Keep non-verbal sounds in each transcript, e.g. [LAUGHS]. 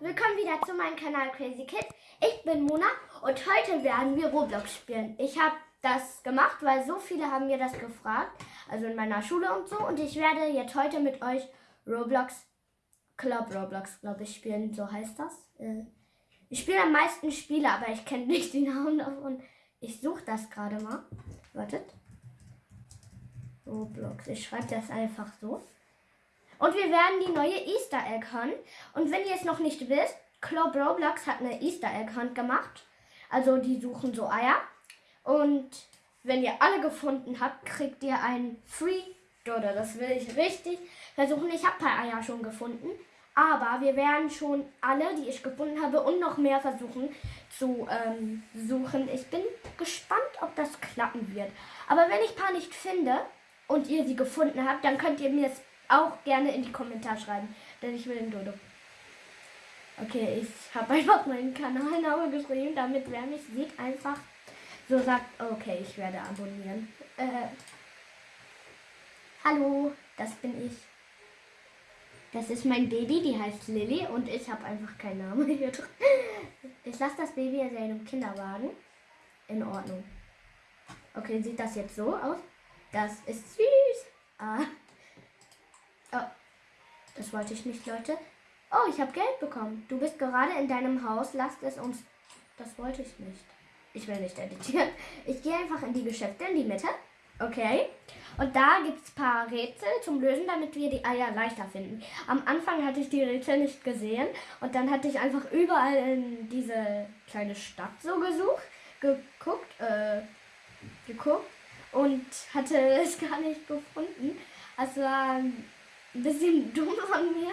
willkommen wieder zu meinem Kanal Crazy Kids. Ich bin Mona und heute werden wir Roblox spielen. Ich habe das gemacht, weil so viele haben mir das gefragt, also in meiner Schule und so. Und ich werde jetzt heute mit euch Roblox, Club Roblox, glaube ich, spielen. So heißt das. Äh, ich spiele am meisten Spiele, aber ich kenne nicht die Namen davon. Ich suche das gerade mal. Wartet. Roblox. Ich schreibe das einfach so. Und wir werden die neue Easter Egg Hunt. Und wenn ihr es noch nicht wisst, Club Roblox hat eine Easter Egg Hunt gemacht. Also die suchen so Eier. Und wenn ihr alle gefunden habt, kriegt ihr ein Free Dodder. Das will ich richtig versuchen. Ich habe ein paar Eier schon gefunden. Aber wir werden schon alle, die ich gefunden habe, und noch mehr versuchen zu ähm, suchen. Ich bin gespannt, ob das klappen wird. Aber wenn ich ein paar nicht finde und ihr sie gefunden habt, dann könnt ihr mir es auch gerne in die Kommentare schreiben, denn ich will den Dodo. Okay, ich habe einfach meinen Kanalnamen [LAUGHS] geschrieben, damit wer mich sieht, einfach so sagt, okay, ich werde abonnieren. Äh, hallo, das bin ich. Das ist mein Baby, die heißt Lilly und ich habe einfach keinen Namen [LAUGHS] hier drin. Ich lasse das Baby in seinem Kinderwagen. In Ordnung. Okay, sieht das jetzt so aus? Das ist süß. Ah, Oh, das wollte ich nicht, Leute. Oh, ich habe Geld bekommen. Du bist gerade in deinem Haus. Lasst es uns. Das wollte ich nicht. Ich will nicht editieren. Ich gehe einfach in die Geschäfte, in die Mitte. Okay. Und da gibt es ein paar Rätsel zum Lösen, damit wir die Eier leichter finden. Am Anfang hatte ich die Rätsel nicht gesehen. Und dann hatte ich einfach überall in diese kleine Stadt so gesucht, geguckt, äh, geguckt und hatte [LAUGHS] es gar nicht gefunden. Also war ein bisschen [LAUGHS] dumm von mir.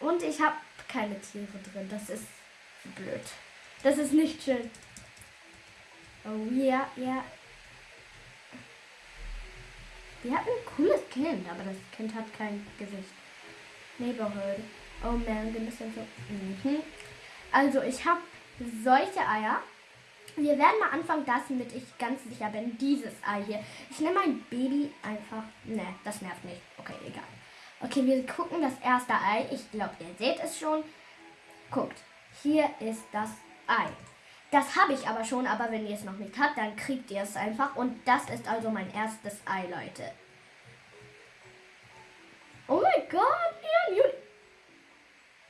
Und ich habe keine Tiere drin. Das ist blöd. Das ist nicht schön. Oh ja, ja. Wir hatten ein cooles Kind, aber das Kind hat kein Gesicht. Neighborhood. Oh man, wir müssen so. Mhm. Also ich habe solche Eier. Wir werden mal anfangen, das mit ich ganz sicher bin. Dieses Ei hier. Ich nehme mein Baby einfach. Ne, das nervt nicht. Okay, egal. Okay, wir gucken das erste Ei. Ich glaube, ihr seht es schon. Guckt, hier ist das Ei. Das habe ich aber schon, aber wenn ihr es noch nicht habt, dann kriegt ihr es einfach. Und das ist also mein erstes Ei, Leute. Oh mein Gott, Leon,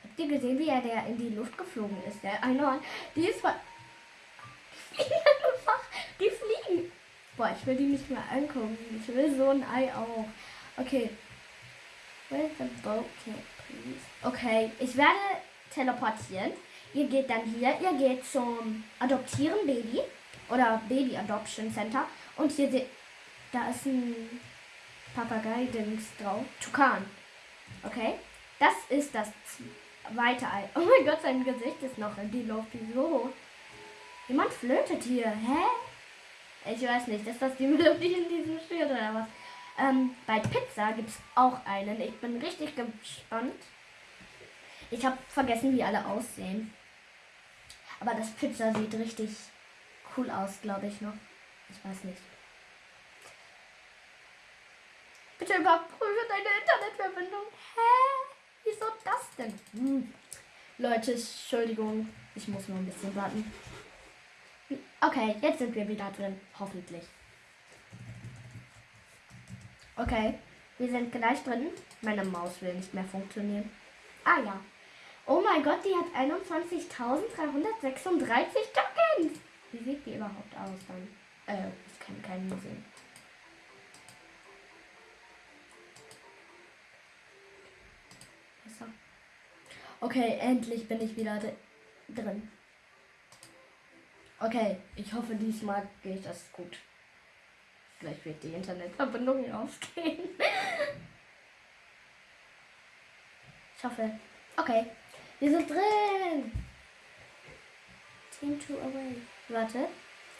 Habt ihr gesehen, wie er der in die Luft geflogen ist? Der Einhorn, die ist voll... [LAUGHS] Die fliegen. Boah, ich will die nicht mehr angucken. Ich will so ein Ei auch. Okay, Where's the boat please? Okay, ich werde teleportieren. Ihr geht dann hier, ihr geht zum Adoptieren Baby oder Baby Adoption Center und hier seht, da ist ein Papagei-Dings drauf. Tukan. Okay, das ist das zweite Ei. [LAUGHS] Oh mein Gott, sein Gesicht ist noch in die Luft. Wieso? Jemand flötet hier. Hä? Ich weiß nicht, ist das die Melodie in diesem Spiel oder was? Ähm, bei Pizza gibt es auch einen. Ich bin richtig gespannt. Ich habe vergessen, wie alle aussehen. Aber das Pizza sieht richtig cool aus, glaube ich noch. Ich weiß nicht. Bitte überprüfe deine Internetverbindung. Hä? Wieso das denn? Hm. Leute, Entschuldigung. Ich muss noch ein bisschen warten. Okay, jetzt sind wir wieder drin. Hoffentlich. Okay, wir sind gleich drin. Meine Maus will nicht mehr funktionieren. Ah ja. Oh mein Gott, die hat 21.336 Tokens. Wie sieht die überhaupt aus dann? Äh, ich kann keinen sehen. Besser. Okay, endlich bin ich wieder drin. Okay, ich hoffe diesmal geht das gut. Vielleicht wird die Internetverbindung ausgehen. Ich hoffe. Okay. Wir sind drin. Team 2 away. Warte.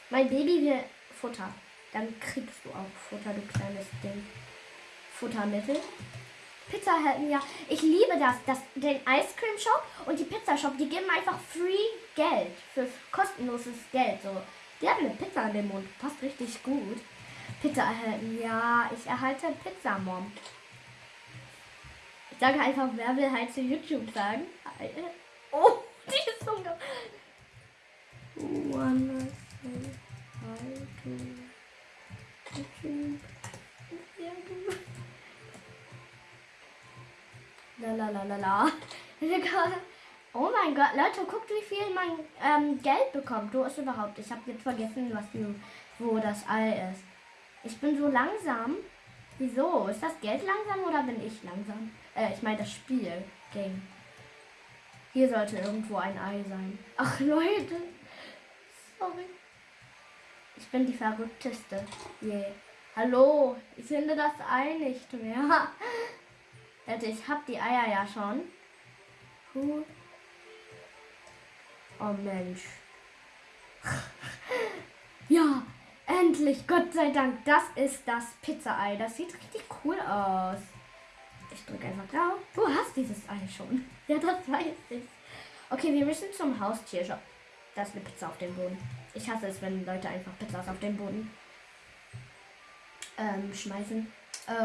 Mein Baby will Futter. Dann kriegst du auch Futter, du kleines Ding. Futtermittel. Pizza hätten ja. Ich liebe das, das. Den Ice Cream Shop und die Pizza Shop, die geben einfach free Geld. Für kostenloses Geld. So. Die haben eine Pizza in dem Mund. Passt richtig gut. Pizza erhalten. Ja, ich erhalte Pizza, Mom. Ich sage einfach, wer will halt zu YouTube sagen? [LAUGHS] Oh, die ist ungefähr. One, two, two, La la la la. [LAUGHS] Oh mein Gott, Leute, guckt, wie viel mein ähm, Geld bekommt. Du ist überhaupt. Ich habe jetzt vergessen, was wo das Ei ist. Ich bin so langsam. Wieso? Ist das Geld langsam oder bin ich langsam? Äh, ich meine das Spiel. Game. Hier sollte irgendwo ein Ei sein. Ach Leute. Sorry. Ich bin die verrückteste. Yeah. Hallo. Ich finde das Ei nicht mehr. Leute, ich habe die Eier ja schon. Huh. Oh Mensch. [LAUGHS] ja, endlich, Gott sei Dank. Das ist das Pizza-Ei. Das sieht richtig cool aus. Ich drücke einfach drauf. Du hast dieses Ei schon. [LAUGHS] Ja, das weiß ich. Okay, wir müssen zum Haustiershop. Da ist eine Pizza auf dem Boden. Ich hasse es, wenn Leute einfach Pizzas auf den Boden ähm, schmeißen.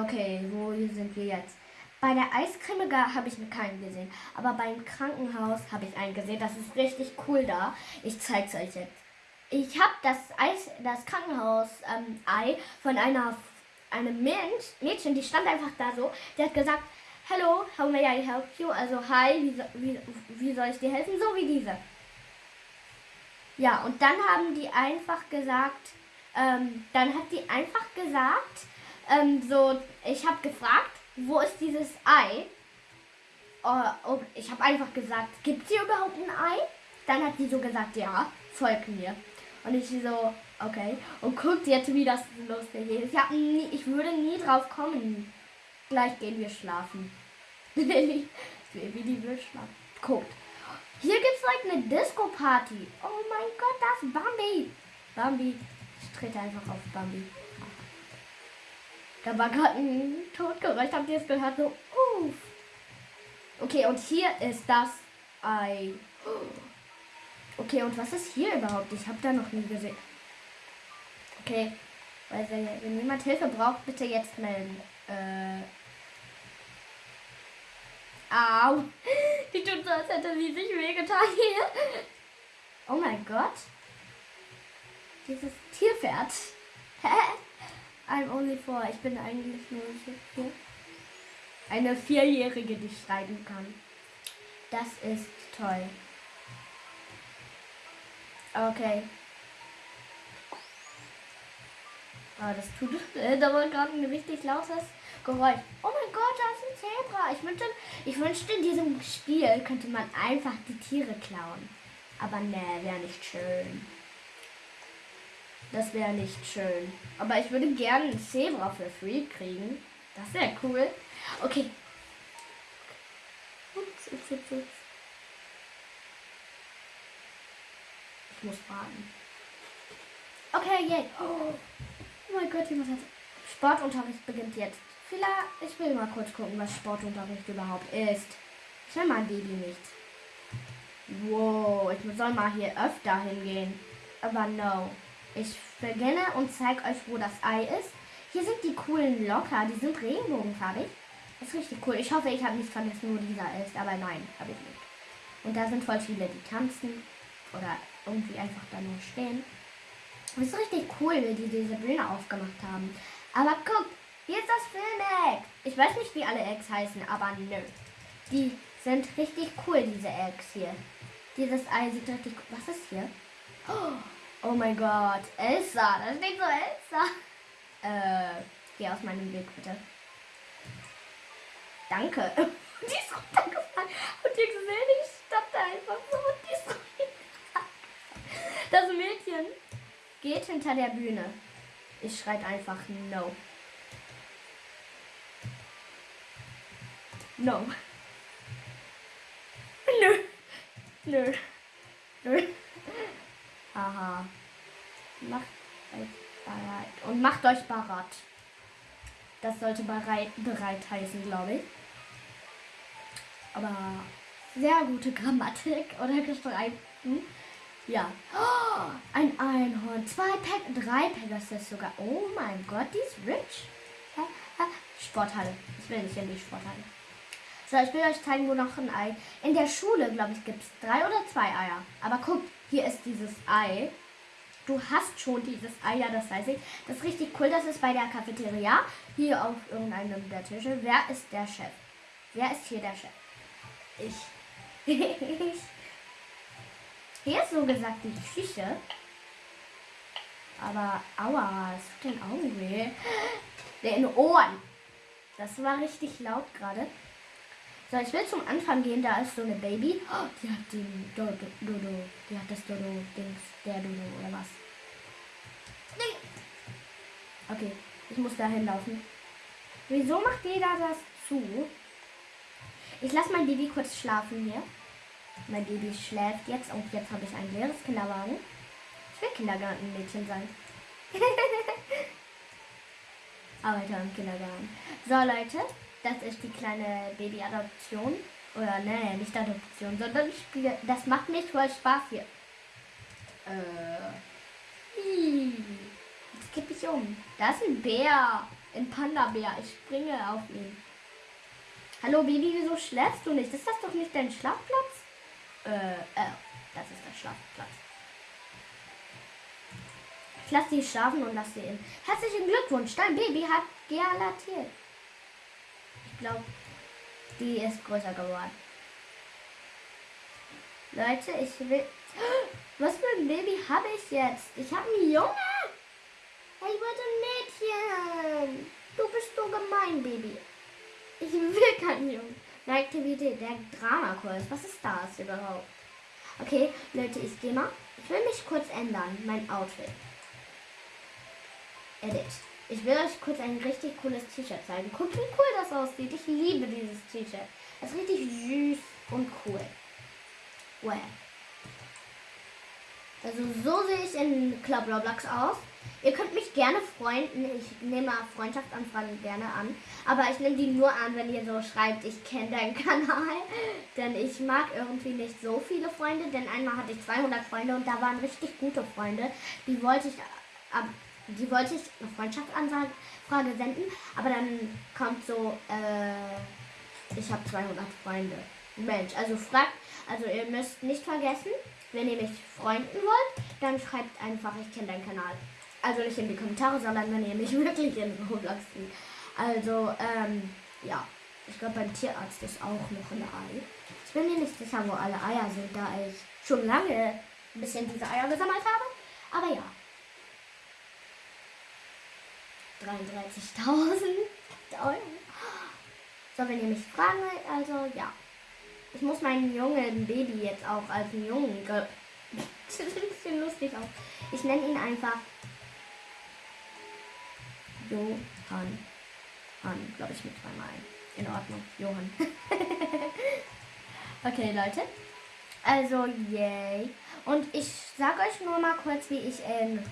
Okay, wo sind wir jetzt? Bei der Eiscreme habe ich keinen gesehen. Aber beim Krankenhaus habe ich einen gesehen. Das ist richtig cool da. Ich zeige es euch jetzt. Ich habe das Eis, das Krankenhaus-Ei ähm, von einer einem Mensch, Mädchen, die stand einfach da so. Die hat gesagt, Hello, how may I help you? Also, hi, wie, wie, wie soll ich dir helfen? So wie diese. Ja, und dann haben die einfach gesagt, ähm, dann hat die einfach gesagt, ähm, so, ich habe gefragt, wo ist dieses Ei? Oh, ich habe einfach gesagt, gibt es hier überhaupt ein Ei? Dann hat sie so gesagt, ja, folg mir. Und ich so, okay. Und guckt jetzt, wie das lustig ist. Ich, nie, ich würde nie drauf kommen. Gleich gehen wir schlafen. [LAUGHS] wie die will schlafen. Guckt. Hier gibt es like eine Disco-Party. Oh mein Gott, das Bambi. Bambi. Ich trete einfach auf Bambi. Da war gerade ein Todgeräusch. Habt ihr es gehört? So, uff. Okay, und hier ist das Ei. Okay, und was ist hier überhaupt? Ich habe da noch nie gesehen. Okay. Weil wenn jemand Hilfe braucht, bitte jetzt melden. Äh. Au. [LAUGHS] Die tut so, als hätte sie sich wehgetan hier. Oh mein Gott. Dieses Tierpferd. [LAUGHS] I'm only four. Ich bin eigentlich nur vier. Eine Vierjährige, die schreiben kann. Das ist toll. Okay. Oh, das tut äh, da war gerade ein richtig lautes Geräusch. Oh mein Gott, da ist ein Zebra. Ich wünschte, ich wünschte, in diesem Spiel könnte man einfach die Tiere klauen. Aber ne, wäre nicht schön. Das wäre nicht schön. Aber ich würde gerne ein Zebra für free kriegen. Das wäre cool. Okay. Ups, ups, ups, ups. Muss warten. Okay, yay. Oh, oh mein Gott, jemand hat. Sportunterricht beginnt jetzt. Vielleicht, ich will mal kurz gucken, was Sportunterricht überhaupt ist. Ich will mein Baby nicht. Wow, ich soll mal hier öfter hingehen. Aber no. Ich beginne und zeige euch, wo das Ei ist. Hier sind die coolen Locker, die sind regenbogenfarbig. Das ist richtig cool. Ich hoffe, ich habe nicht vergessen, wo dieser ist, aber nein, habe ich nicht. Und da sind voll viele, die tanzen oder irgendwie einfach da nur stehen. Das ist richtig cool, wie die diese Bühne aufgemacht haben. Aber guck, hier ist das Film-Egg. Ich weiß nicht, wie alle Eggs heißen, aber nö. Die sind richtig cool, diese Eggs hier. Dieses Ei sieht richtig... Was ist hier? Oh, Oh mein Gott, Elsa, da steht so Elsa. [LAUGHS] Äh, geh aus meinem Weg bitte. Danke. [LAUGHS] die ist runtergefallen. Und ihr gesehen, ich stand da einfach so und die ist runtergefallen. [LAUGHS] Das Mädchen geht hinter der Bühne. Ich schreit einfach No. No. [LAUGHS] Nö. Nö. Nö. Aha. Macht euch bereit. Und macht euch bereit. Das sollte bereit, bereit heißen, glaube ich. Aber sehr gute Grammatik oder geschrieben. Ja. Oh, ein Einhorn. Zwei Pack, drei Pegasus sogar. Oh mein Gott, die ist rich. Sporthalle. Ich will nicht in die Sporthalle. So, ich will euch zeigen, wo noch ein Ei. In der Schule, glaube ich, gibt es drei oder zwei Eier. Aber guckt, hier ist dieses Ei. Du hast schon dieses Ei, ja, das weiß ich. Das ist richtig cool. Das ist bei der Cafeteria. Hier auf irgendeinem der Tische. Wer ist der Chef? Wer ist hier der Chef? Ich. [LAUGHS] hier ist so gesagt die Küche. Aber aua, es tut den Augen weh. Den Ohren. Das war richtig laut gerade. So, ich will zum Anfang gehen. Da ist so eine Baby. Oh, die hat den Dodo. Dodo. Die hat das Dodo-Dings. Der Dodo oder was? Okay, ich muss da hinlaufen. Wieso macht jeder das zu? Ich lasse mein Baby kurz schlafen hier. Mein Baby schläft jetzt und jetzt habe ich ein leeres Kinderwagen. Ich will Kindergartenmädchen sein. [LAUGHS] Arbeiter im Kindergarten. So Leute, das ist die kleine Babyadoption. Oder ne, nicht Adoption, sondern Spiel. Das macht nicht voll Spaß hier. Äh. Jetzt kippe ich um. Da ist ein Bär. Ein Panda-Bär. Ich springe auf ihn. Hallo Baby, wieso schläfst du nicht? Ist das doch nicht dein Schlafplatz? Äh, äh, das ist der Schlafplatz. Ich lasse sie schlafen und lasse sie in. Herzlichen Glückwunsch, dein Baby hat gealatiert. Ich glaube, die ist größer geworden. Leute, ich will. [GASPS] Was für ein Baby habe ich jetzt? Ich habe einen Junge. Ich wollte ein Mädchen. Du bist so gemein, Baby. Ich will keinen Jungen. Aktivität, der Dramakurs. Was ist das überhaupt? Okay, Leute, ich gehe mal. Ich will mich kurz ändern, mein Outfit. Edit. Ich will euch kurz ein richtig cooles T-Shirt zeigen. Guckt, wie cool das aussieht. Ich liebe dieses T-Shirt. Es ist richtig süß und cool. Well. Also so sehe ich in Club Roblox aus. Ihr könnt mich gerne freunden. Ich nehme Freundschaftsanfragen gerne an. Aber ich nehme die nur an, wenn ihr so schreibt, ich kenne deinen [LAUGHS] Kanal. Denn ich mag irgendwie nicht so viele Freunde. Denn einmal hatte ich 200 Freunde und da waren richtig gute Freunde. Die wollte ich die wollte ich eine Freundschaftsanfrage senden, aber dann kommt so, äh, ich habe 200 Freunde. Mensch, also fragt, also ihr müsst nicht vergessen, wenn ihr mich freunden wollt, dann schreibt einfach, ich kenne deinen Kanal. Also nicht in die Kommentare, sondern wenn ihr mich [LAUGHS] wirklich in Roblox seht. Also, ähm, ja. Ich glaube, beim Tierarzt ist auch noch ein Ei. Ich bin mir nicht sicher, wo alle Eier sind, da ich schon lange ein bisschen diese Eier gesammelt habe. Aber ja. 33.000 Euro. [LAUGHS] So, wenn ihr mich fragen wollt, also ja. Ich muss meinen jungen Baby jetzt auch als Jungen. [LAUGHS] Das sieht ein bisschen lustig aus. Ich nenne ihn einfach Johann. Han, glaube ich, mit zweimal. In Ordnung. Johann. [LAUGHS] okay, Leute. Also, yay. Und ich sage euch nur mal kurz, wie ich in,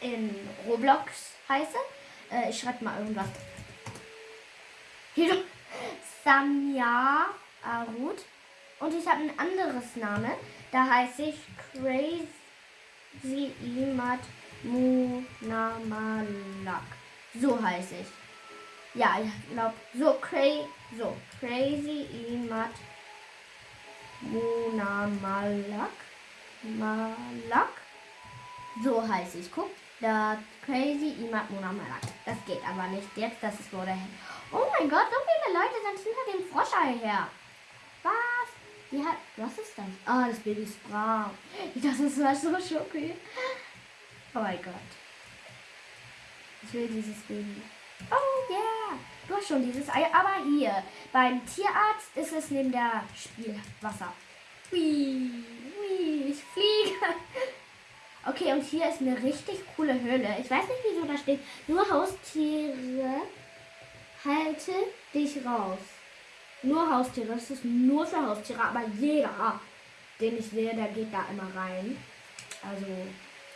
in Roblox heiße. Äh, ich schreibe mal irgendwas. Hier. Samya Arut. Und ich habe ein anderes Name. Da heiße ich Crazy Imad Munamalak. So heiße ich. Ja, ich glaube, so, cra so Crazy Imad Munamalak. Malak. So heiße ich. Guck, da Crazy Imad Munamalak. Das geht aber nicht jetzt, das ist nur der Oh mein Gott, so viele Leute sind hinter dem Froschei her. Was? Die hat. Was ist das? Ah, das Baby ist dachte, das war so schockiert. Oh mein Gott. Ich will dieses Baby. Oh yeah. Du hast schon dieses Ei. Aber hier, beim Tierarzt ist es neben der Spielwasser. Hui, hui, ich fliege. Okay, und hier ist eine richtig coole Höhle. Ich weiß nicht, wieso da steht. Nur Haustiere halte dich raus. Nur Haustiere. Das ist nur für Haustiere. Aber jeder, den ich sehe, der geht da immer rein. Also,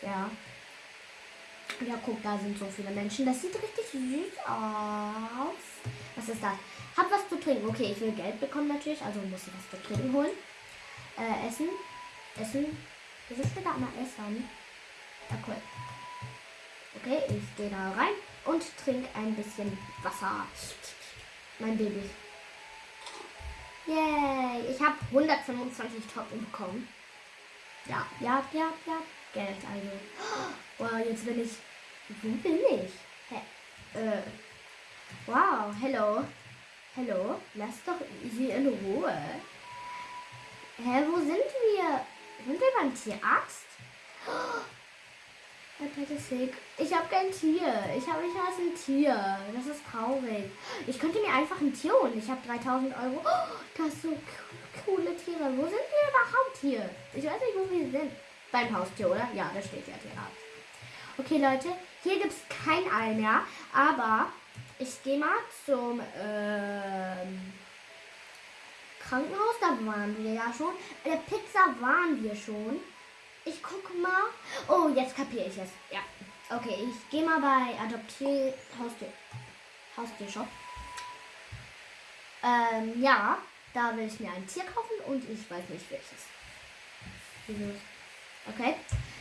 ja. Ja, guck, da sind so viele Menschen. Das sieht richtig süß aus. Was ist das? Hab was zu trinken. Okay, ich will Geld bekommen natürlich, also muss ich was zu trinken holen. Äh, essen. Essen. Wieso steht da immer Essen? Ja, cool. Okay, ich gehe da rein und trinke ein bisschen Wasser. Mein Baby. Yay, ich habe 125 Token bekommen. Ja, ja, ja, ja. Geld also. Wow, jetzt bin ich. Wo bin ich? Hä? Äh. Wow, hello. Hello. Lass doch sie in Ruhe. Hä, wo sind wir? Sind wir beim Tierarzt? Ich habe kein Tier. Ich habe nicht mal ein Tier. Das ist traurig. Ich könnte mir einfach ein Tier holen. Ich habe 3000 Euro. Das ist so coole Tiere. Wo sind wir überhaupt hier? Ich weiß nicht, wo wir sind. Beim Haustier, oder? Ja, da steht ja Tierarzt. Okay, Leute. Hier gibt es kein Ei mehr. Aber ich gehe mal zum ähm, Krankenhaus. Da waren wir ja schon. Der Pizza waren wir schon. Ich gucke mal. Oh, jetzt kapiere ich es. Ja. Okay, ich gehe mal bei Adoptier Haustier. Haustiershop. Ähm, ja, da will ich mir ein Tier kaufen und ich weiß nicht welches. Okay.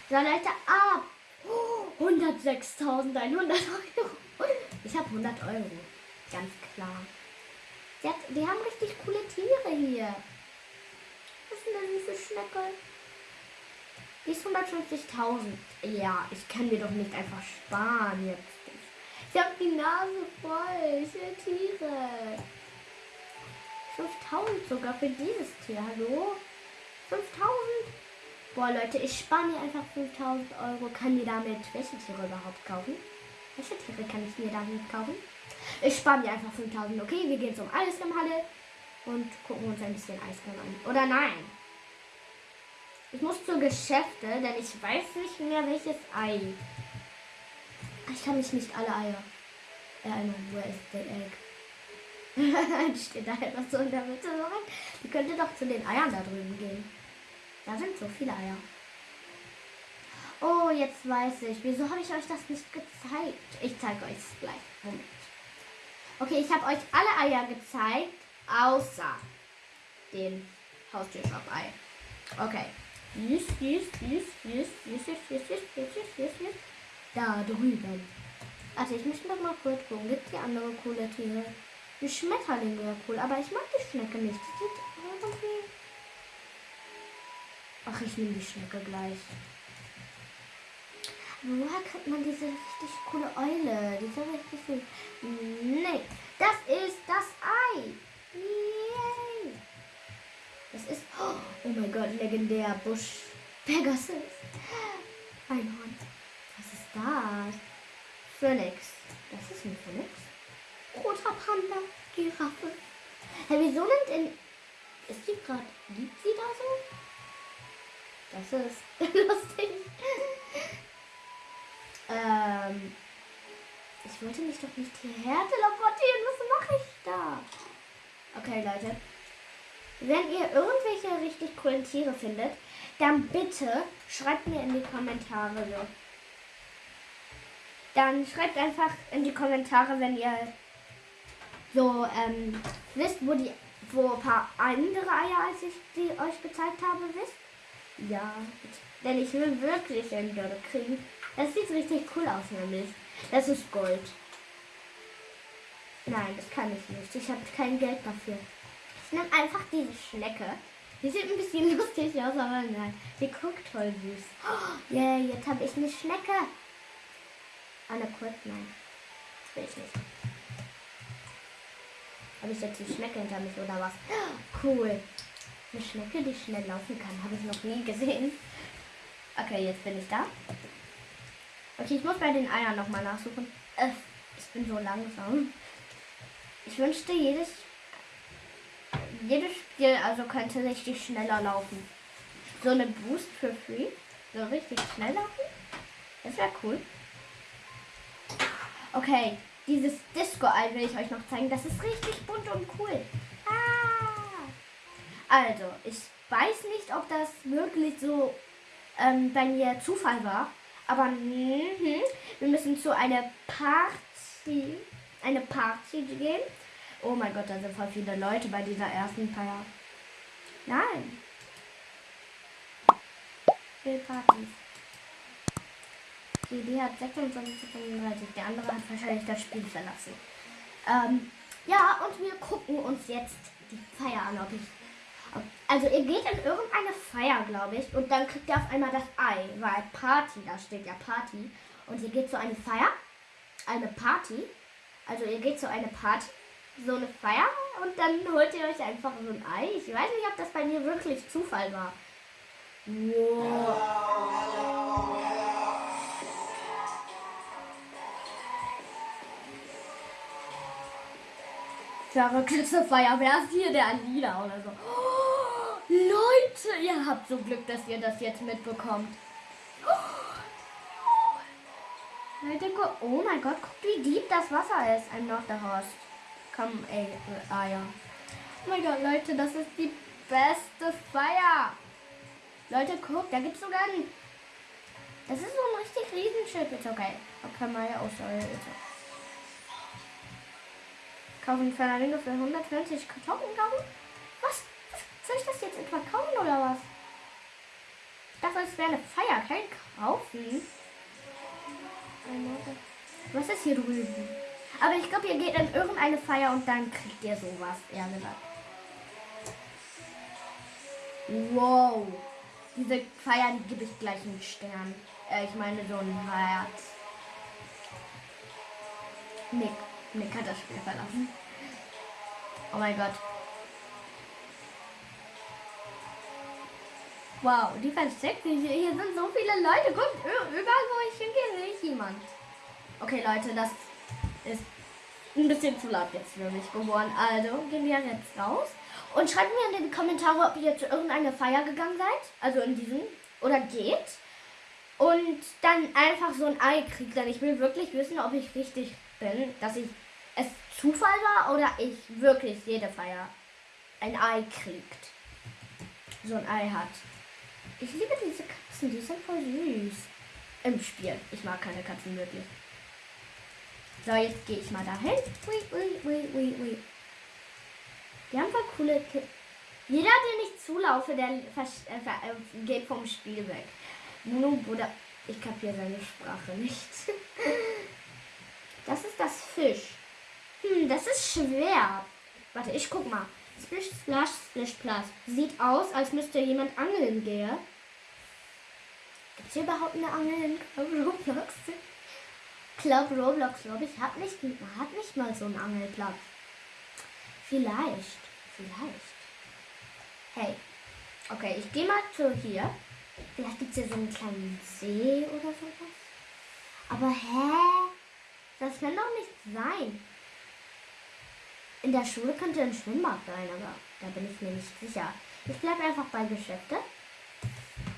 So, Leute, ab. Oh, 106.100 Euro. Ich habe 100 Euro. Ganz klar. Hat, die haben richtig coole Tiere hier. Was sind denn diese Schnecke? Die ist 150.000. Ja, ich kann mir doch nicht einfach sparen jetzt. Ich habe die Nase voll. Ich will Tiere. 5000 sogar für dieses Tier. Hallo? 5000? Boah, Leute, ich spare mir einfach 5000 Euro. Kann mir damit welche Tiere überhaupt kaufen? Welche Tiere kann ich mir damit kaufen? Ich spare mir einfach 5000. Okay, wir gehen zum Eiscreme-Halle und gucken uns ein bisschen Eiscreme an. Oder nein? Ich muss zur Geschäfte, denn ich weiß nicht mehr welches Ei. Ich kann mich nicht alle Eier erinnern. Wo ist der Egg? Die steht da einfach so in der Mitte. Die könnte doch zu den Eiern da drüben gehen. Da sind so viele Eier. Oh, jetzt weiß ich. Wieso habe ich euch das nicht gezeigt? Ich zeige euch es gleich. Moment. Okay, ich habe euch alle Eier gezeigt, außer den Haustürshop-Ei. Okay. Yes, yes, yes, yes, yes, yes, yes, yes, yes, yes, yes, yes. Da drüben. Also ich möchte noch mal kurz gucken. Gibt hier andere coole Tiere? Die Schmetterling wäre cool, aber ich mag die Schnecke nicht. Die. Ach, ich nehme die Schnecke gleich. Woher kriegt man diese richtig coole Eule? Diese richtig süß. Nee, das ist das Ei. Yay. Das ist... Oh mein Gott, legendär. Busch. Pegasus. Einhorn. Was ist das? Phoenix. Das ist ein Phoenix. Roter Panda. Giraffe. Hey, wieso nimmt in... Ist die gerade... Liegt sie da so? Das ist [LAUGHS] lustig. ähm... Ich wollte mich doch nicht hierher teleportieren. Was mache ich da? Okay, Leute. Wenn ihr irgendwelche richtig coolen Tiere findet, dann bitte schreibt mir in die Kommentare. Dann schreibt einfach in die Kommentare, wenn ihr so ähm, wisst, wo die wo ein paar andere Eier, als ich die euch gezeigt habe, wisst. Ja, denn ich will wirklich ein Dörre kriegen. Das sieht richtig cool aus, nämlich. Das ist Gold. Nein, das kann ich nicht. Ich habe kein Geld dafür. Ich nehme einfach diese Schnecke. Die sieht ein bisschen [LAUGHS] lustig aus, aber nein. Die guckt voll süß. Oh, yeah, jetzt habe ich eine Schnecke. Anne kurz, nein. Das will ich nicht. Habe ich jetzt die Schnecke hinter mich oder was? Cool. Eine Schnecke, die schnell laufen kann. Habe ich noch nie gesehen. Okay, jetzt bin ich da. Okay, ich muss bei den Eiern nochmal nachsuchen. Äh, ich bin so langsam. Ich wünschte, jedes jedes Spiel also könnte richtig schneller laufen. So eine Boost für Free. So richtig schnell laufen. Das wäre cool. Okay, dieses Disco-Ei will ich euch noch zeigen. Das ist richtig bunt und cool. Ah. Also, ich weiß nicht, ob das wirklich so ähm, bei mir Zufall war. Aber mh, wir müssen zu einer Party, eine Party gehen. Oh mein Gott, da sind voll viele Leute bei dieser ersten Feier. Nein. Partys. Okay, die hat 26 zu 35. Der andere hat wahrscheinlich das Spiel verlassen. Ähm, ja, und wir gucken uns jetzt die Feier an, ob ich. Ob, also ihr geht in irgendeine Feier, glaube ich, und dann kriegt ihr auf einmal das Ei, weil Party, da steht ja Party. Und ihr geht zu einer Feier, eine Party. Also ihr geht zu einer Party, so eine Feier, und dann holt ihr euch einfach so ein Ei. Ich weiß nicht, ob das bei mir wirklich Zufall war. Wow. Verrückteste Feier. Wer ist hier der Alina oder so? Oh, Leute, ihr habt so Glück, dass ihr das jetzt mitbekommt. Leute, oh mein Gott, guckt, wie deep das Wasser ist. I'm not the host. Komm, ey, ah ja. Oh mein Gott, Leute, das ist die beste Feier. Leute, guckt, da gibt es sogar ein... Das ist so ein richtig Riesenschild. Ist okay. Okay, mal oh, sorry. Kaufen Fernando für 120 Kartoffeln kaufen? Was? Soll ich das jetzt etwa kaufen oder was? Ich dachte, es wäre eine Feier, kein Kaufen. Was ist hier drüben? Aber ich glaube, ihr geht in irgendeine Feier und dann kriegt ihr sowas, eher gesagt. Wow. Diese Feier, die gebe ich gleich einen Stern. Äh, ich meine so ein Herz. Nick. Nick hat das Spiel verlassen. Oh mein Gott. Wow, die versteckt sich. Hier sind so viele Leute. Guckt, überall wo ich hingehe, sehe ich jemand. Okay, Leute, das ist ein bisschen zu laut jetzt für mich geworden. Also gehen wir jetzt raus. Und schreibt mir in die Kommentare, ob ihr zu irgendeiner Feier gegangen seid. Also in diesem. Oder geht. Und dann einfach so ein Ei kriegt. Denn ich will wirklich wissen, ob ich richtig bin. Dass ich es Zufall war oder ich wirklich jede Feier ein Ei kriegt. So ein Ei hat. Ich liebe diese Katzen, die sind voll süß. Im Spiel. Ich mag keine Katzen wirklich. So, jetzt gehe ich mal dahin. Ui, ui, ui, ui, ui. Die haben voll coole Ki Jeder, den ich zulaufe, der äh, äh, geht vom Spiel weg. Nun, Bruder, ich kapiere seine Sprache nicht. [LAUGHS] das ist das Fisch. Hm, das ist schwer. Warte, ich guck mal. Splish, Splash, Splish, Plus. Sieht aus, als müsste jemand angeln gehen. Gibt es hier überhaupt eine Angel in Roblox? Club Roblox, [LAUGHS] glaube ich, hat nicht, hat nicht mal so einen Angelplatz. Vielleicht. Vielleicht. Hey. Okay, ich gehe mal zu hier. Vielleicht gibt es hier so einen kleinen See oder sowas. Aber hä? Das kann doch nicht sein. In der Schule könnte ein Schwimmbad sein, aber da bin ich mir nicht sicher. Ich bleibe einfach bei Geschäfte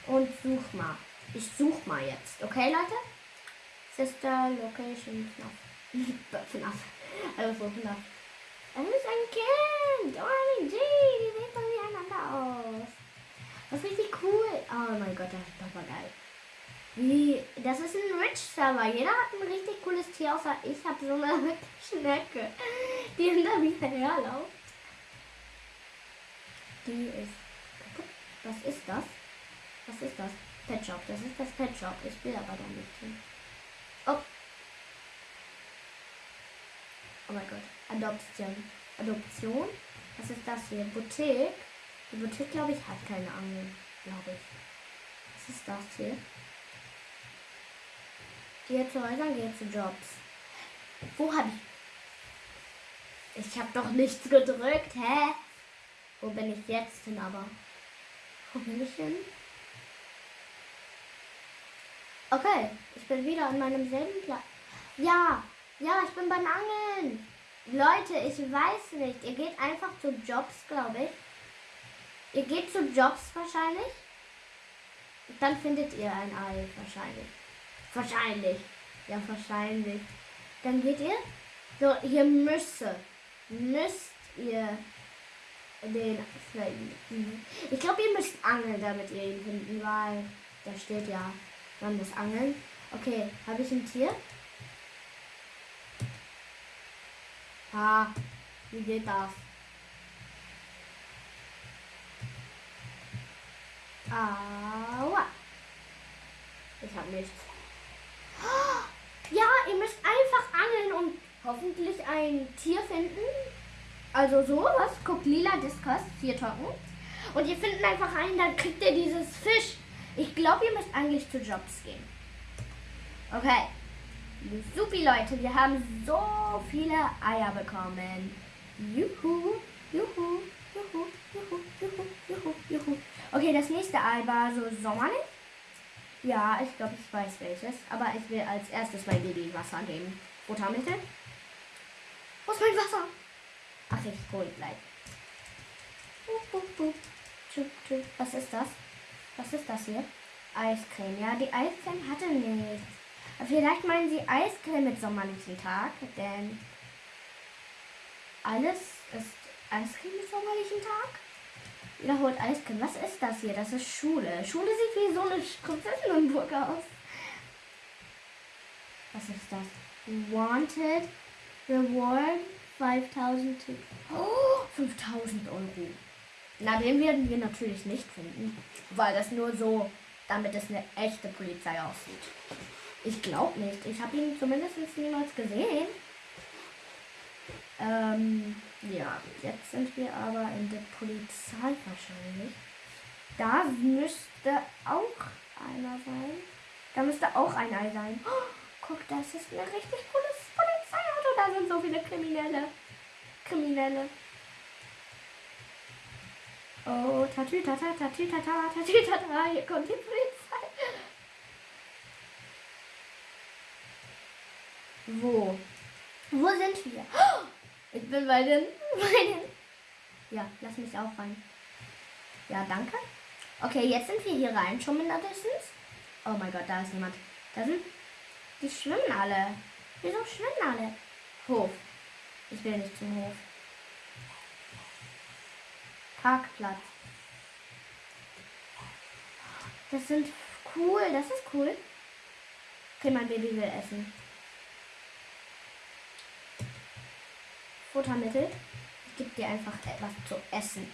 und such mal. Ich such mal jetzt, okay Leute? Sister Location FNAF. FNAF. [LAUGHS] Also FNAF. Es ist ein Kind! OMG, die sehen von miteinander aus. Das ist richtig cool. Oh mein Gott, das ist Papagei. Wie, das ist ein Rich-Server. Jeder hat ein richtig cooles Tier, außer ich habe so eine [LAUGHS] Schnecke, die hinter mir herläuft. Die ist. Was ist das? Was ist das? Pet Shop. Das ist das Pet Shop. Ich will aber da nicht hin. Oh. Oh mein Gott. Adoption. Adoption. Was ist das hier? Boutique. Die Boutique, glaube ich, hat keine Angel. Glaube ich. Was ist das hier? Häusern, gehe zu Jobs. Wo habe ich. Ich habe doch nichts gedrückt, hä? Wo bin ich jetzt hin aber? Wo bin ich hin? Okay, ich bin wieder an meinem selben Platz. Ja, ja, ich bin beim Angeln. Leute, ich weiß nicht. Ihr geht einfach zu Jobs, glaube ich. Ihr geht zu Jobs wahrscheinlich. Dann findet ihr ein Ei wahrscheinlich. Wahrscheinlich. Ja, wahrscheinlich. Dann geht ihr. So, hier müsste. Müsst ihr den finden. Ich glaube, ihr müsst angeln, damit ihr ihn finden, weil da steht ja, man muss angeln. Okay, habe ich ein Tier? Ah, wie geht das? Aua. Ich habe nichts. Ja, ihr müsst einfach angeln und hoffentlich ein Tier finden. Also sowas, guckt lila Diskus, vier Tocken. Und ihr findet einfach einen, dann kriegt ihr dieses Fisch. Ich glaube, ihr müsst eigentlich zu Jobs gehen. Okay. Supi, Leute, wir haben so viele Eier bekommen. Juhu, juhu, juhu, juhu, juhu, juhu, juhu. Okay, das nächste Ei war so sommerlich. Ja, ich glaube, ich weiß welches. Aber ich will als erstes mein Baby Wasser geben. Futtermittel. Wo ist mein Wasser? Ach, ich hole gleich. Was ist das? Was ist das hier? Eiscreme. Ja, die Eiscreme hatte nichts. Vielleicht meinen sie Eiscreme mit sommerlichen Tag, denn alles ist Eiscreme mit sommerlichen Tag. Wiederholt Eiscreme. Was ist das hier? Das ist Schule. Schule sieht wie so eine Prinzessinnenburg aus. Was ist das? Wanted Reward 5000 Oh, 5000 Euro. Na, den werden wir natürlich nicht finden, weil das nur so, damit es eine echte Polizei aussieht. Ich glaube nicht. Ich habe ihn zumindest niemals gesehen. Ähm, ja, jetzt sind wir aber in der Polizei wahrscheinlich. Da müsste auch einer sein. Da müsste auch ein Ei sein. Oh, guck, das ist ein richtig cooles Polizeiauto. Da sind so viele Kriminelle. Kriminelle. Oh, tatütata, tatütata, tatütata. Hier kommt die Polizei. Wo? Wo sind wir? Ich bin bei den, [LAUGHS] bei den. Ja, lass mich auch rein. Ja, danke. Okay, jetzt sind wir hier rein. Schon mindestens. Oh mein Gott, da ist jemand. Da sind. Die schwimmen alle. Wieso schwimmen alle? Hof. Ich will nicht zum Hof. Parkplatz. Das sind cool. Das ist cool. Okay, mein Baby will essen. Futtermittel. Ich gebe dir einfach etwas zu essen.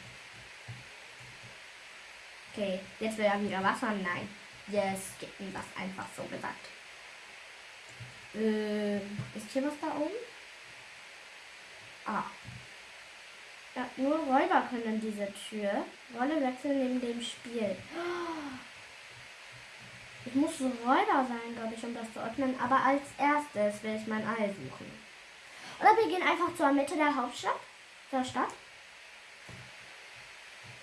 Okay, jetzt will er wieder Wasser. Nein. Jetzt gibt ihm was einfach so gesagt. Äh, ist hier was da oben? Ah. Ja, nur Räuber können diese Tür. Rolle wechseln neben dem Spiel. Ich muss so Räuber sein, glaube ich, um das zu öffnen. Aber als erstes will ich mein Ei suchen. Oder wir gehen einfach zur Mitte der Hauptstadt, der Stadt.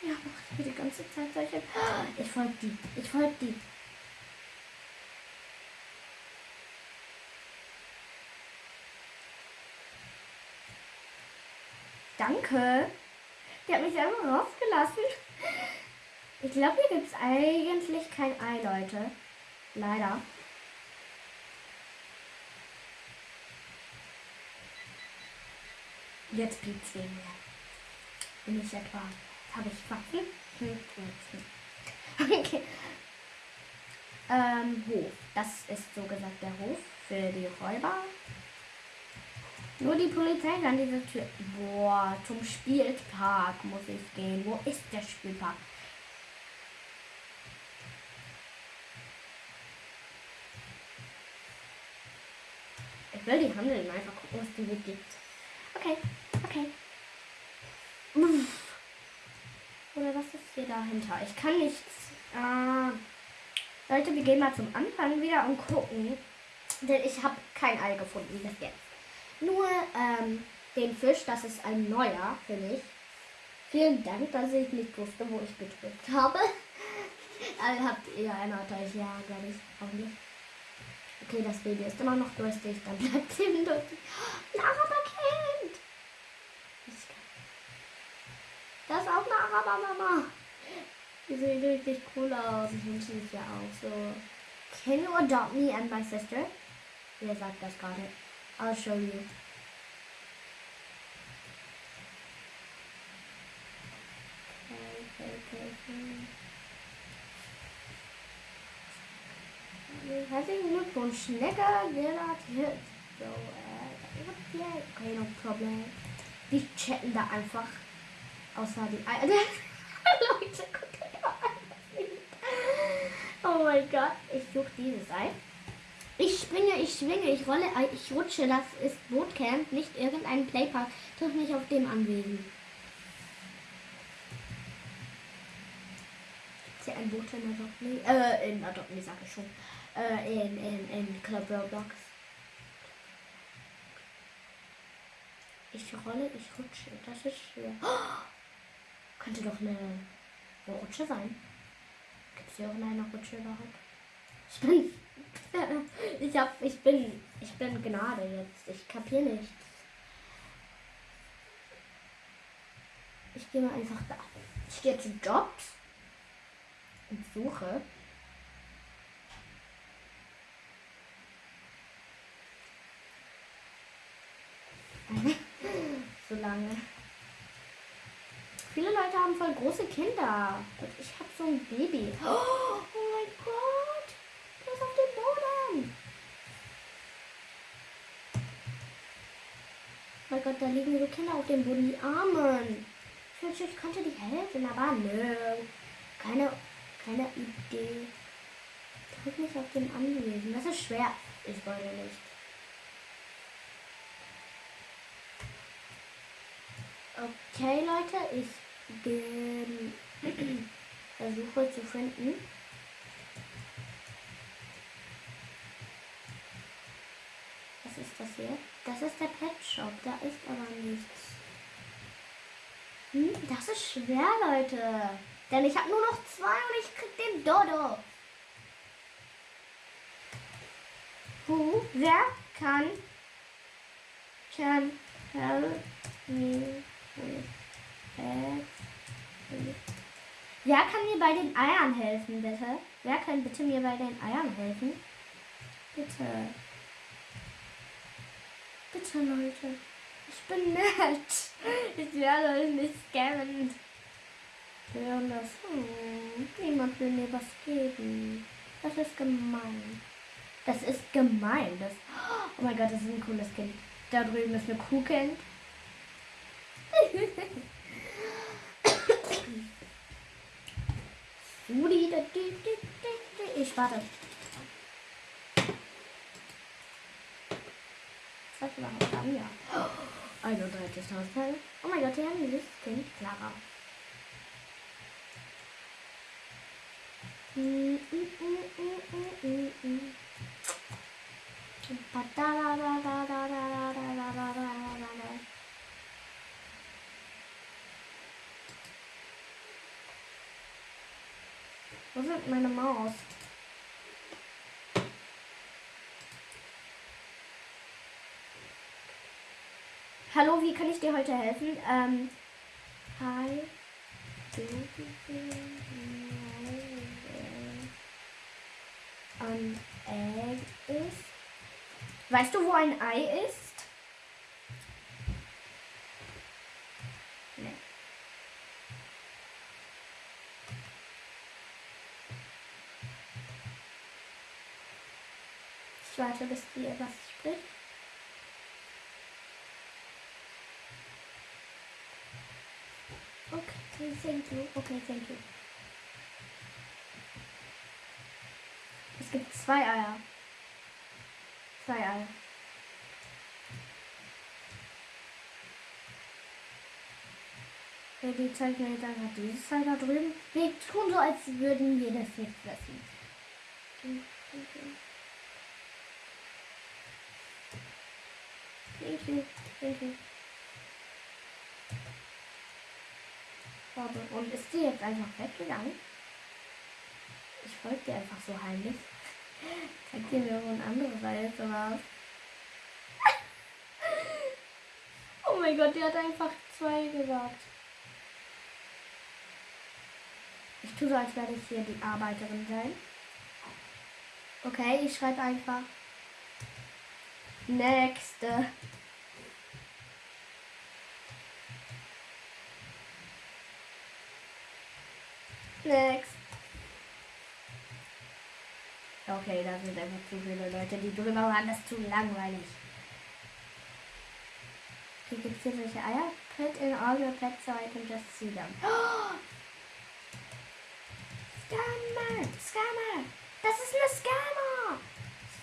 Ja, macht mir die ganze Zeit solche. [GASPS] Ich folge die. Ich folge die. Danke. Die hat mich einfach rausgelassen. Ich glaube, hier gibt es eigentlich kein Ei, Leute. Leider. Jetzt piept's wegen mir. Bin ich etwa. Habe ich Waffen? Hm, [LAUGHS] okay. Ähm, Hof. Das ist so gesagt der Hof für die Räuber. Nur die Polizei kann diese Tür. Boah, zum Spielpark muss ich gehen. Wo ist der Spielpark? Ich will die handeln, einfach gucken, was die mir gibt. Okay. Okay. Oder was ist hier dahinter? Ich kann nichts. Äh, Leute, wir gehen mal zum Anfang wieder und gucken. Denn ich habe kein Ei gefunden bis jetzt. Nur ähm, den Fisch, das ist ein neuer für mich. Vielen Dank, dass ich nicht wusste, wo ich gedrückt habe. also [LAUGHS] habt ihr erinnert euch, ja, glaube ich, hoffentlich. Okay, das Baby ist immer noch durstig, dann bleibt [LAUGHS] eben durstig. Lara Kind! Das ist auch eine Araber-Mama. Die sieht richtig cool aus. Ich wünsche es ja auch so. Can you adopt me and my sister? Wer sagt das gerade? I'll show you. Herzlichen Glückwunsch, Schnecker, Gerard Hit. So, äh, okay, no problem. Die chatten da einfach. Außer die Eier. [LAUGHS] Leute, guckt mal. Oh mein Gott, ich suche dieses Ei. Ich springe, ich schwinge, ich rolle, äh, ich rutsche. Das ist Bootcamp, nicht irgendein Playpark. Triff mich auf dem Anwesen. Ist hier ein Boot in Adopt Me? Äh, in Adopt Me, sag ich schon. Äh, in, in, in Club Roblox. Ich rolle, ich rutsche. Das ist schwer. Oh, könnte doch eine, eine Rutsche sein. Gibt es hier auch eine Rutsche überhaupt? Ich bin. [LAUGHS] ich hab. Ich bin. Ich bin Gnade jetzt. Ich kapier nichts. Ich gehe mal einfach da. Ich gehe zu Jobs und suche. [LAUGHS] so lange. Viele Leute haben voll große Kinder. Und ich habe so ein Baby. Oh, oh mein Gott. Der ist auf dem Boden. Oh mein Gott, da liegen so Kinder auf dem Boden. Die Armen. Ich wünschte, ich könnte die helfen, aber nö. Keine, keine Idee. Drück mich auf dem Anwesen. Das ist schwer. Ich wollte nicht. Okay, Leute, ich versuche zu finden. Was ist das hier? Das ist der Pet Shop. Da ist aber nichts. Hm, das ist schwer, Leute. Denn ich habe nur noch zwei und ich krieg den Dodo. Who, wer kann, can help me with that? Wer kann mir bei den Eiern helfen, bitte? Wer kann bitte mir bei den Eiern helfen? Bitte. Bitte, Leute. Ich bin nett. Ich werde euch nicht scammen. Hören das. Hm, niemand will mir was geben. Das ist gemein. Das ist gemein. Das, oh mein Gott, das ist ein cooles Kind. Da drüben ist eine Kuhkind. [LAUGHS] Rudi, ich warte. Was überhaupt haben wir? 31.000 Teile. Oh mein Gott, hier haben wir dieses Kind, Clara. Mm, mm, mm, Wo ist meine Maus? Hallo, wie kann ich dir heute helfen? Ähm, hi. Ein Egg ist. Weißt du, wo ein Ei ist? Ich warte, bis die was spricht. Okay, thank you. Okay, thank you. Es gibt zwei Eier. Zwei Eier. Die zeigen mir jetzt einfach dieses Teil da drüben. Wir tun so, als würden wir das nicht fressen. Thank you. Thank you. Und ist sie jetzt einfach weggegangen? Ich folge dir einfach so heimlich. [LAUGHS] Zeig dir mir ein anderes was. [LAUGHS] oh mein Gott, die hat einfach zwei gesagt. Ich tue so, als werde ich hier die Arbeiterin sein. Okay, ich schreibe einfach. Nächste. Next. Okay, da sind einfach zu viele Leute, die drüber waren. Das ist zu langweilig. Hier gibt es hier solche Eier. Put in all your pets so I can just see them. Scammer! Scammer! Das ist eine Scammer!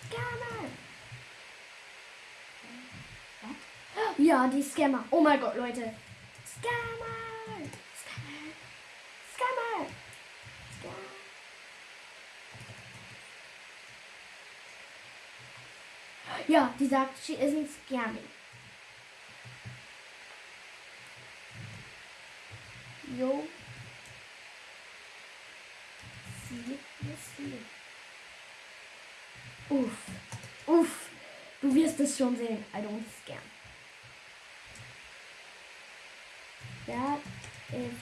Scammer! Ja, die Scammer. Oh mein Gott, Leute. Scammer. Scammer. Scammer. Scammer. Ja, die sagt, she isn't scamming. Jo. Sie, sie. Uff. Uff. Du wirst es schon sehen. I don't scam. That is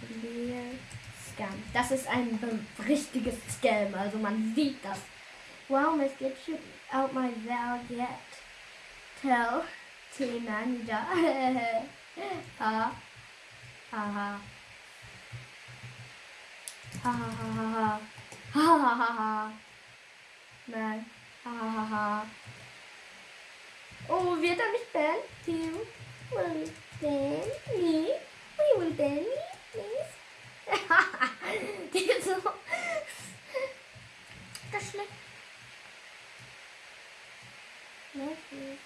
clear scam. Das ist ein richtiges Scam. Also man sieht das. Wow, let's get you out my valve yet. Tell T-Manager. [LAUGHS] ha. Ha ha. Ha ha ha ha ha. Ha ha ha ha. Nein. Ha ha ha ha. Oh, wird er mich bannen? Ban me? We will ban me, please? [LAUGHS] Ist so... Das schlecht. Wirklich.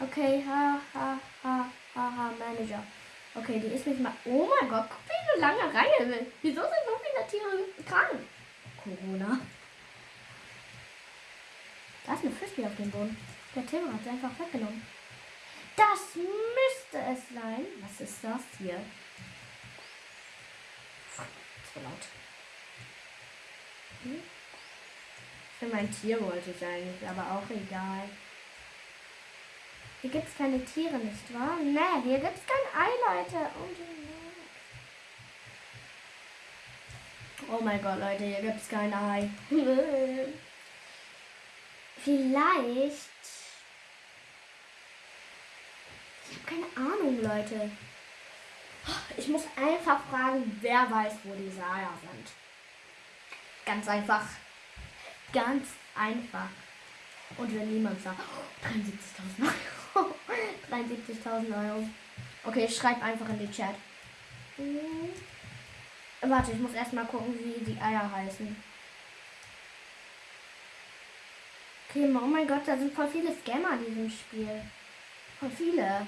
Okay, ha, ha, ha, ha, ha, Manager. Okay, die ist nicht mal. Oh mein Gott, guck, wie eine lange Reihe will. Wieso sind so viele Tiere krank? Corona. Da ist eine Frisbee auf dem Boden. Der Tim hat sie einfach weggenommen. Das müsste es sein. Was ist das hier? Zu laut. Hm? Für mein Tier wollte ich eigentlich, aber auch egal. Hier gibt es keine Tiere, nicht wahr? Ne, hier gibt es kein Ei, Leute. Oh mein Gott, Leute, hier gibt es kein Ei. Vielleicht. Ich habe keine Ahnung, Leute. Ich muss einfach fragen, wer weiß, wo die Saya sind. Ganz einfach. Ganz einfach. Und wenn niemand sagt, oh, 73.000 Euro. [LAUGHS] 73.000 Euro. Okay, ich schreibe einfach in den Chat. Hm. Warte, ich muss erstmal gucken, wie die Eier heißen. Okay, oh mein Gott, da sind voll viele Scammer in diesem Spiel. Voll viele.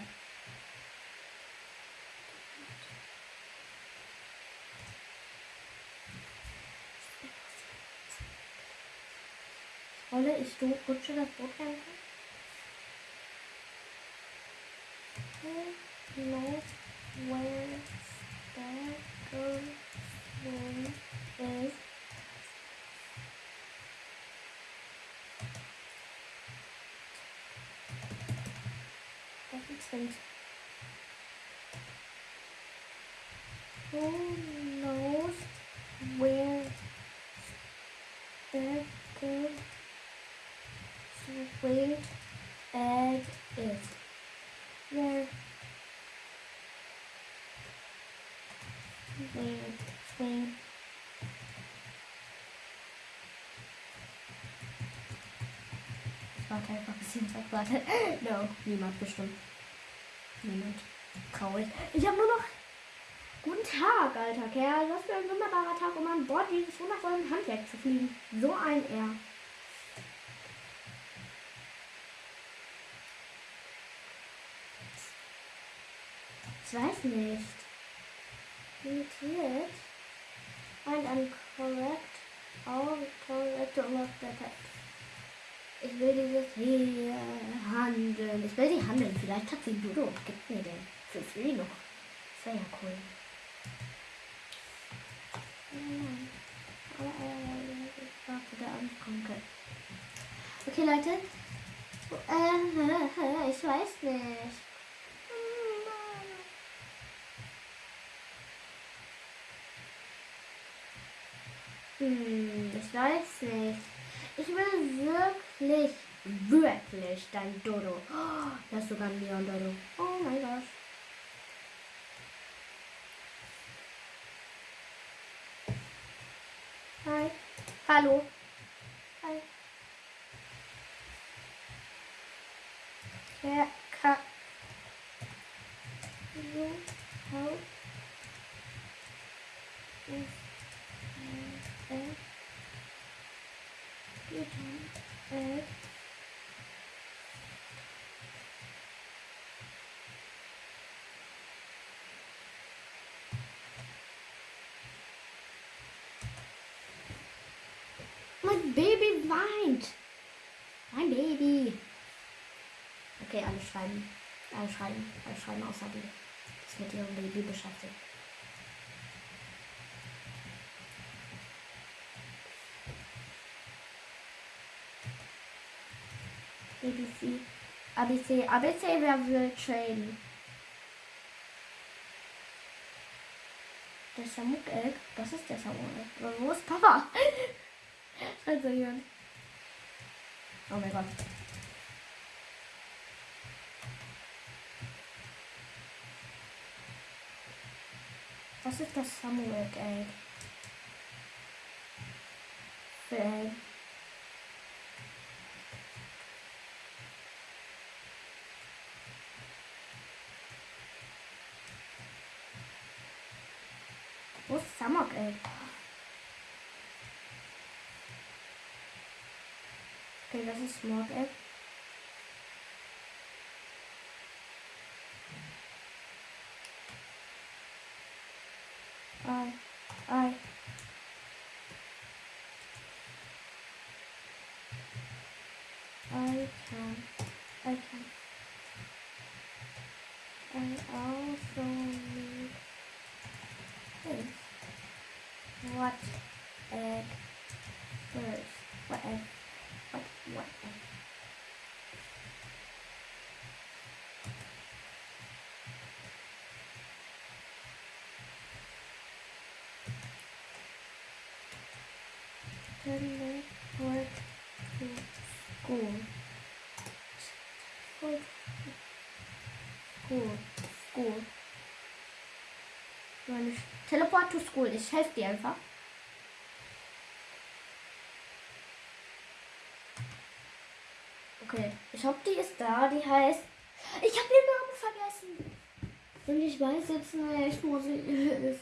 Rolle ich rutsche das Boot rein? No, where that that makes sense. Who knows where the good sweet egg is? Where? Where? Swing, swing. Warte einfach ein bisschen Zeit, warte. [LAUGHS] No, niemand bestimmt. Niemand. Traurig. Ich habe nur noch. Guten Tag, alter Kerl. Was für ein wunderbarer Tag, um an Bord dieses wundervollen Handwerk zu fliegen. So ein R. Ich weiß nicht. Limitiert. Find and correct all correct or perfect. Ich will dieses hier handeln. Ich will sie handeln. Vielleicht hat sie Dodo gibt mir den. Für free noch. Das wäre ja cool. Ich warte der Anfranke. Okay, Leute. Äh, [LAUGHS] ich weiß nicht. Hm, ich weiß nicht. Ich will wirklich, wirklich dein Dodo. Oh, das ist sogar ein Leon Dodo. Oh mein Gott. Hi. Hallo. Hi. Wer kann so how is mein Baby weint. Mein Baby. Okay, alle schreiben. Alle schreiben. Alle schreiben außer die. Das mit ihrem Baby beschäftigt. ABC. ABC. ABC, wer will traden? Der Samuk Egg? Was ist der Samuk Egg? Wo ist Papa? [LAUGHS] also jemand. Oh mein Gott. Was ist das Samuel Egg? Für Egg. Wo ist Samok Egg? Das ist Smog Egg. Ei, ei. I can, I can. I also need this. What egg first? What egg? Teleport to school. School. School. School. Meine Teleport to school. Ich helfe dir einfach. Okay, ich hoffe, die ist da. Die heißt. Ich habe den Namen vergessen. Und ich weiß jetzt nicht, wo sie ist.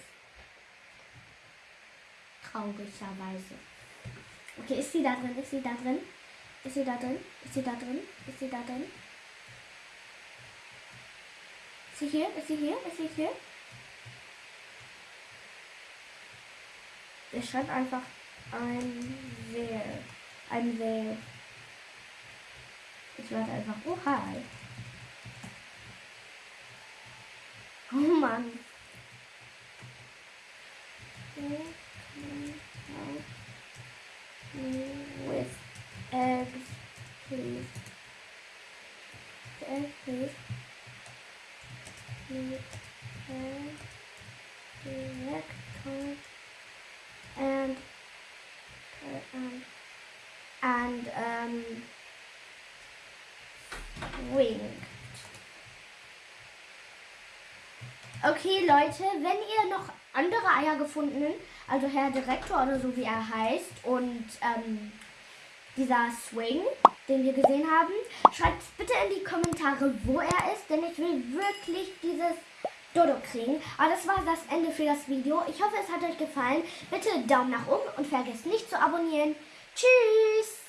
Traurigerweise. Okay, ist sie da drin? Ist sie da drin? Ist sie da drin? Ist sie da drin? Ist sie da drin? Ist sie hier? Ist sie hier? Ist sie hier? Ich schreibe einfach ein Wer. Ein Wer. Ich werde einfach. Oh, hi. Oh Mann. With eggs, please. Egg, please. With egg, and um, and um, winged. Okay, Leute, wenn ihr noch andere Eier gefunden, also Herr Direktor oder so wie er heißt und ähm, dieser Swing, den wir gesehen haben, schreibt bitte in die Kommentare, wo er ist, denn ich will wirklich dieses Dodo kriegen. Aber das war das Ende für das Video. Ich hoffe, es hat euch gefallen. Bitte Daumen nach oben und vergesst nicht zu abonnieren. Tschüss!